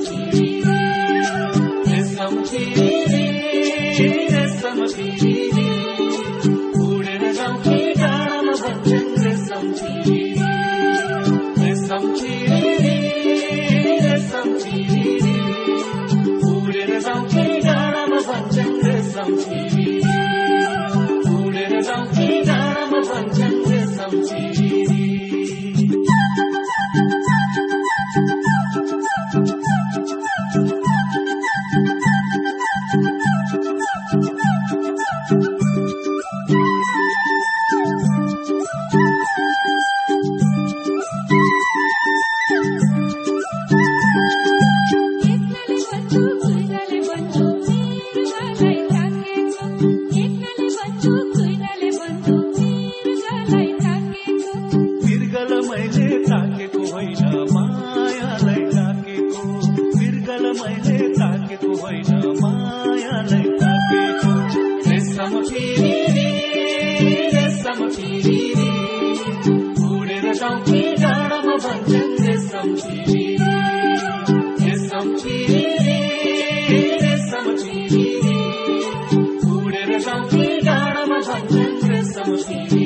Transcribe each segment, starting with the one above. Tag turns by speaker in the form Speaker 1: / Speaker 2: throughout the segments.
Speaker 1: Thank you. Thank you.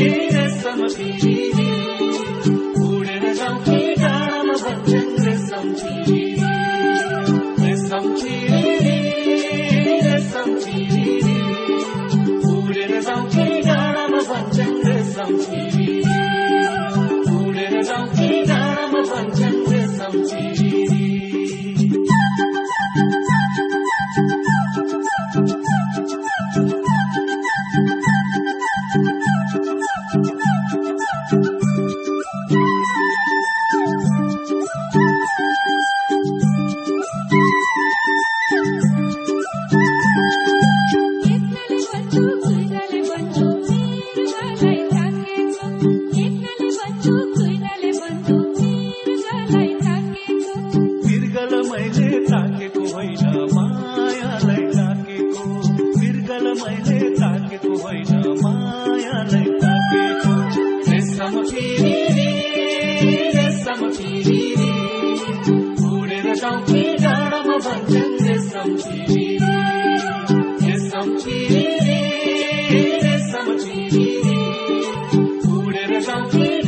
Speaker 1: direção a ti. I'll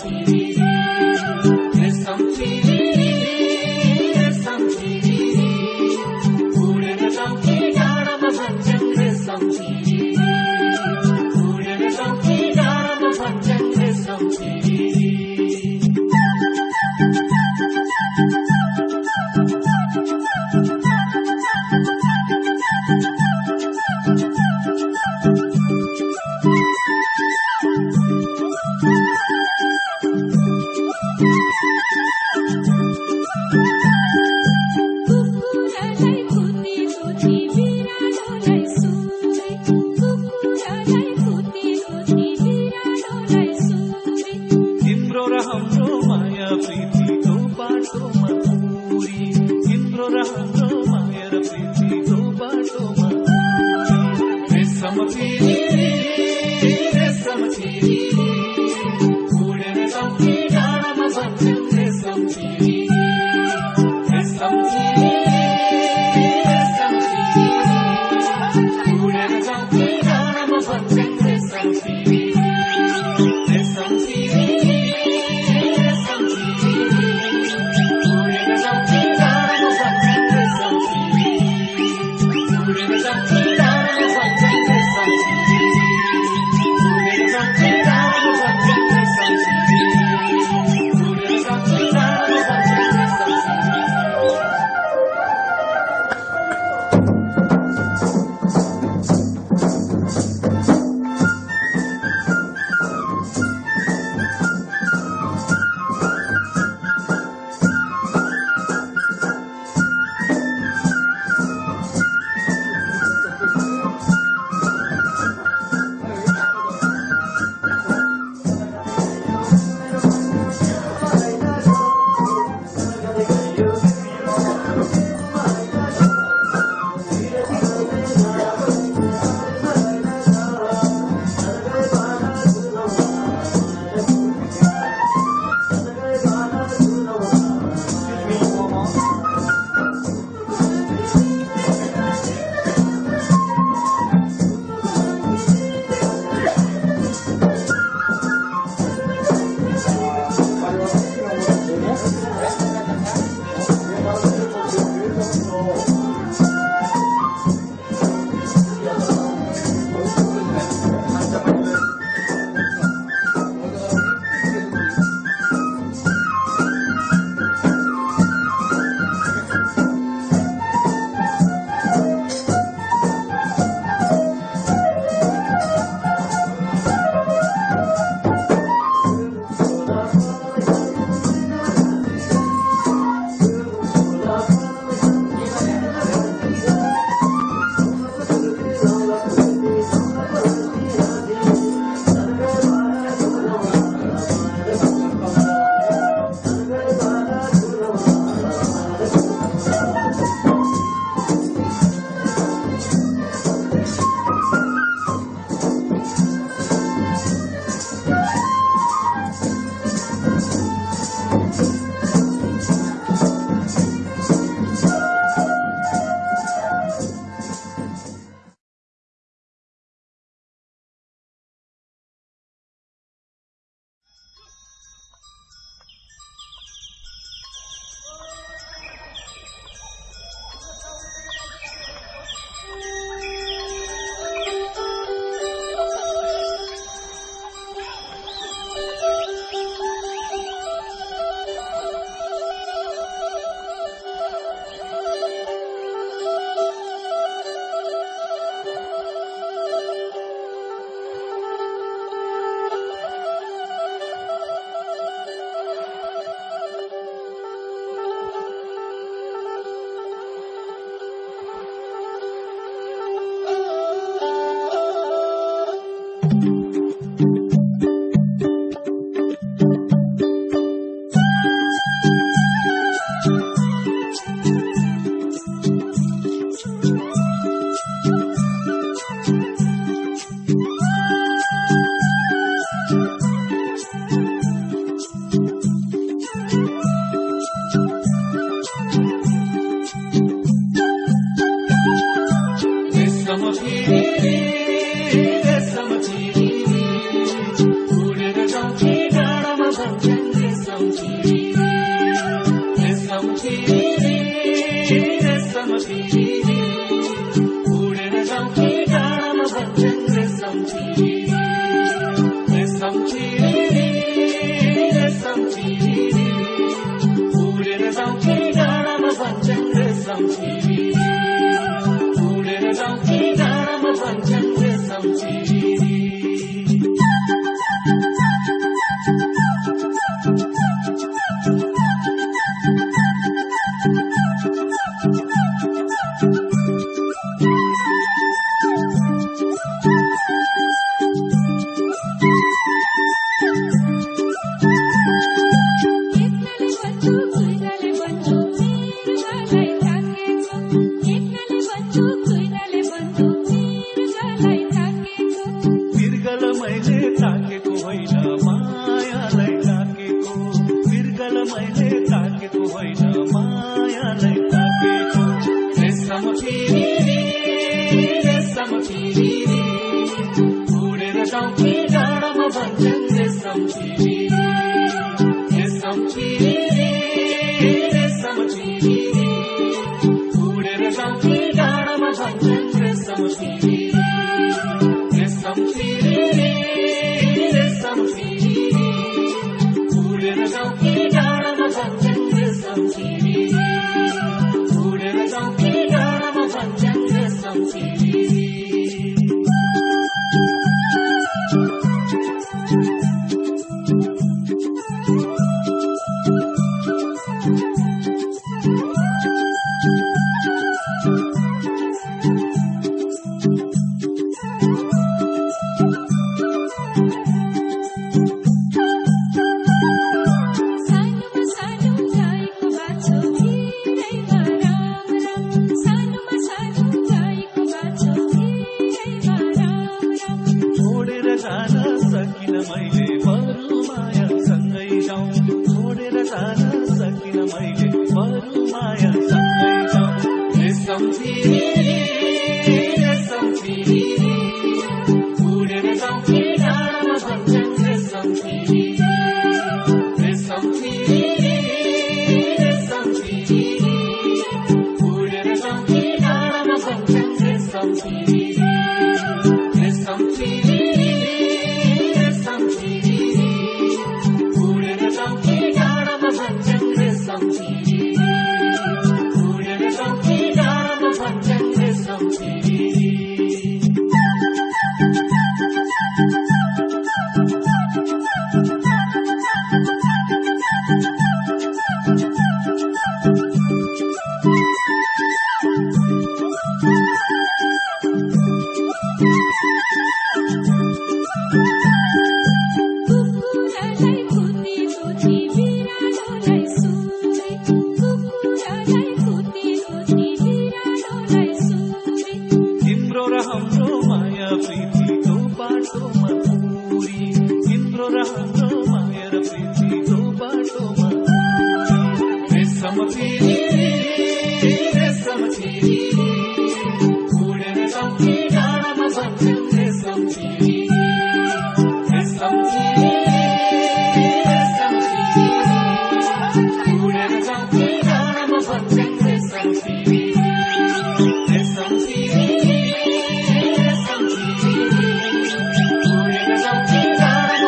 Speaker 1: TV.